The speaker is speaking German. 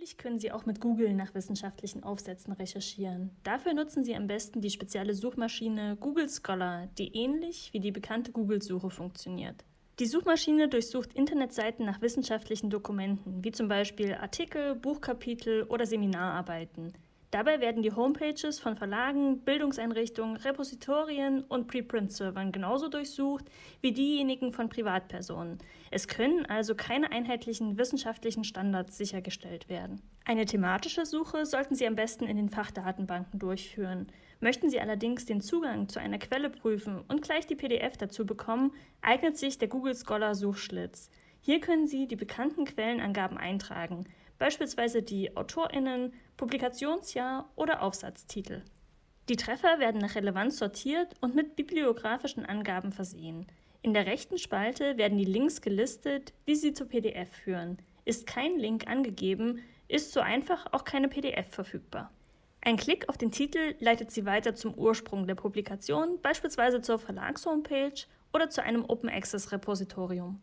Natürlich können Sie auch mit Google nach wissenschaftlichen Aufsätzen recherchieren. Dafür nutzen Sie am besten die spezielle Suchmaschine Google Scholar, die ähnlich wie die bekannte Google-Suche funktioniert. Die Suchmaschine durchsucht Internetseiten nach wissenschaftlichen Dokumenten, wie zum Beispiel Artikel, Buchkapitel oder Seminararbeiten. Dabei werden die Homepages von Verlagen, Bildungseinrichtungen, Repositorien und Preprint-Servern genauso durchsucht wie diejenigen von Privatpersonen. Es können also keine einheitlichen wissenschaftlichen Standards sichergestellt werden. Eine thematische Suche sollten Sie am besten in den Fachdatenbanken durchführen. Möchten Sie allerdings den Zugang zu einer Quelle prüfen und gleich die PDF dazu bekommen, eignet sich der Google Scholar Suchschlitz. Hier können Sie die bekannten Quellenangaben eintragen beispielsweise die AutorInnen, Publikationsjahr oder Aufsatztitel. Die Treffer werden nach Relevanz sortiert und mit bibliografischen Angaben versehen. In der rechten Spalte werden die Links gelistet, die sie zur PDF führen. Ist kein Link angegeben, ist so einfach auch keine PDF verfügbar. Ein Klick auf den Titel leitet Sie weiter zum Ursprung der Publikation, beispielsweise zur Verlagshomepage oder zu einem Open Access Repositorium.